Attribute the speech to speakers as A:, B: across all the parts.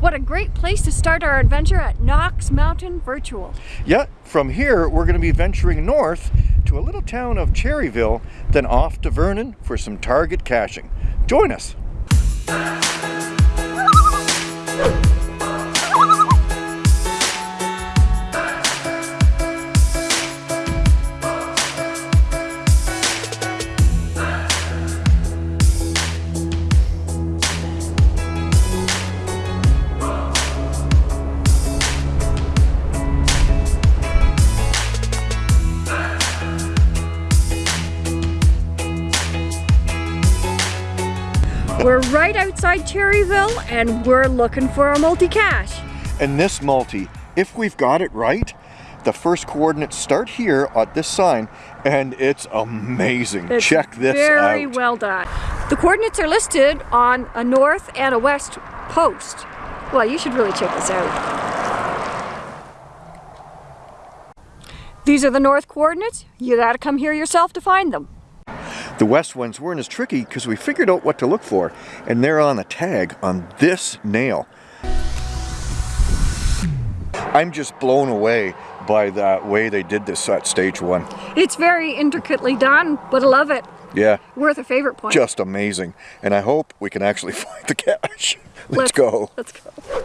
A: What a great place to start our adventure at Knox Mountain Virtual.
B: Yeah, from here we're going to be venturing north to a little town of Cherryville, then off to Vernon for some target caching. Join us!
A: Right outside Cherryville and we're looking for a multi-cache.
B: And this multi, if we've got it right, the first coordinates start here at this sign and it's amazing.
A: It's
B: Check this
A: very
B: out.
A: Very well done. The coordinates are listed on a north and a west post. Well, you should really check this out. These are the north coordinates. You gotta come here yourself to find them.
B: The west ones weren't as tricky because we figured out what to look for and they're on the tag on this nail. I'm just blown away by that way they did this at stage one.
A: It's very intricately done, but I love it.
B: Yeah,
A: Worth a favorite point.
B: just amazing. And I hope we can actually find the cache. Let's, go.
A: Let's go.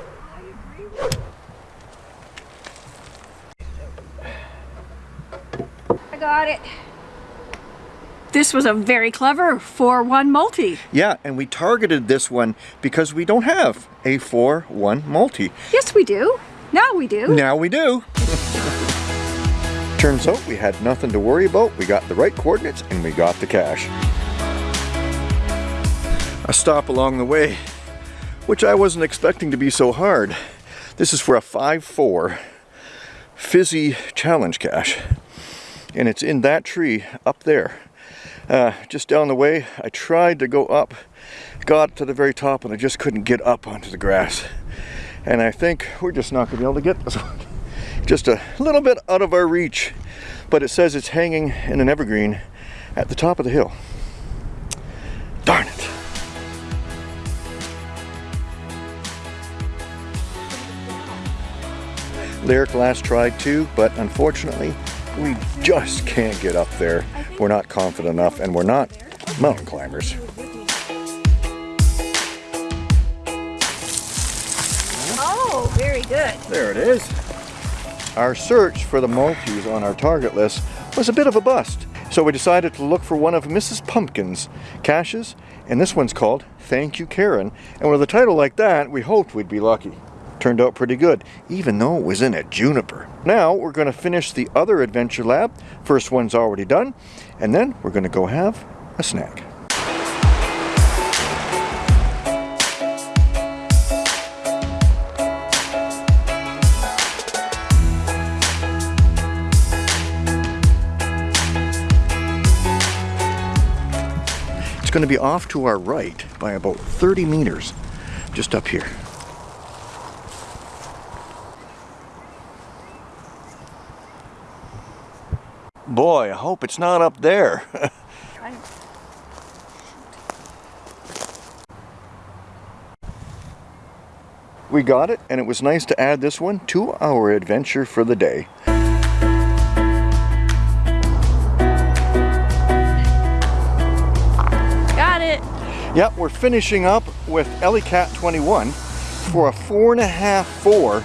A: I got it. This was a very clever 4-1 multi.
B: Yeah, and we targeted this one because we don't have a 4-1 multi.
A: Yes, we do. Now we do.
B: Now we do. Turns out we had nothing to worry about. We got the right coordinates and we got the cache. A stop along the way, which I wasn't expecting to be so hard. This is for a 5-4 fizzy challenge cache. And it's in that tree up there. Uh, just down the way, I tried to go up, got to the very top and I just couldn't get up onto the grass. And I think we're just not going to be able to get this one. Just a little bit out of our reach. But it says it's hanging in an evergreen at the top of the hill. Darn it. Lyric last tried too, but unfortunately, we just can't get up there. We're not confident enough and we're not mountain climbers.
A: Oh, very good.
B: There it is. Our search for the multis on our target list was a bit of a bust. So we decided to look for one of Mrs. Pumpkin's caches, and this one's called Thank You Karen. And with a title like that, we hoped we'd be lucky. Turned out pretty good, even though it was in a juniper. Now we're going to finish the other adventure lab. First one's already done, and then we're going to go have a snack. It's going to be off to our right by about 30 meters, just up here. Boy, I hope it's not up there. we got it, and it was nice to add this one to our adventure for the day.
A: Got it.
B: Yep, we're finishing up with Cat 21 for a four and a half four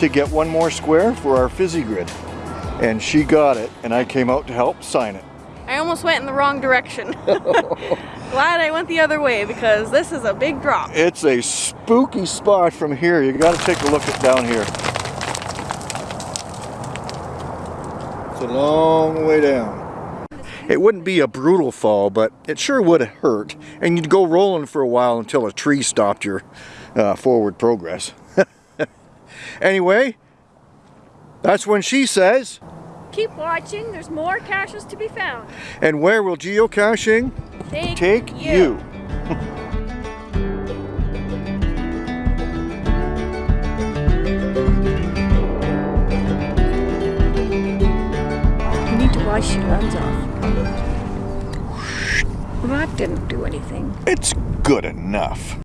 B: to get one more square for our fizzy grid. And she got it, and I came out to help sign it.
C: I almost went in the wrong direction. Glad I went the other way because this is a big drop.
B: It's a spooky spot from here. You gotta take a look at down here. It's a long way down. It wouldn't be a brutal fall, but it sure would hurt. And you'd go rolling for a while until a tree stopped your uh, forward progress. anyway, that's when she says,
A: Keep watching. There's more caches to be found.
B: and where will geocaching
A: Take,
B: take you?
A: You need to wash your lens off. Well, that didn't do anything.
B: It's good enough.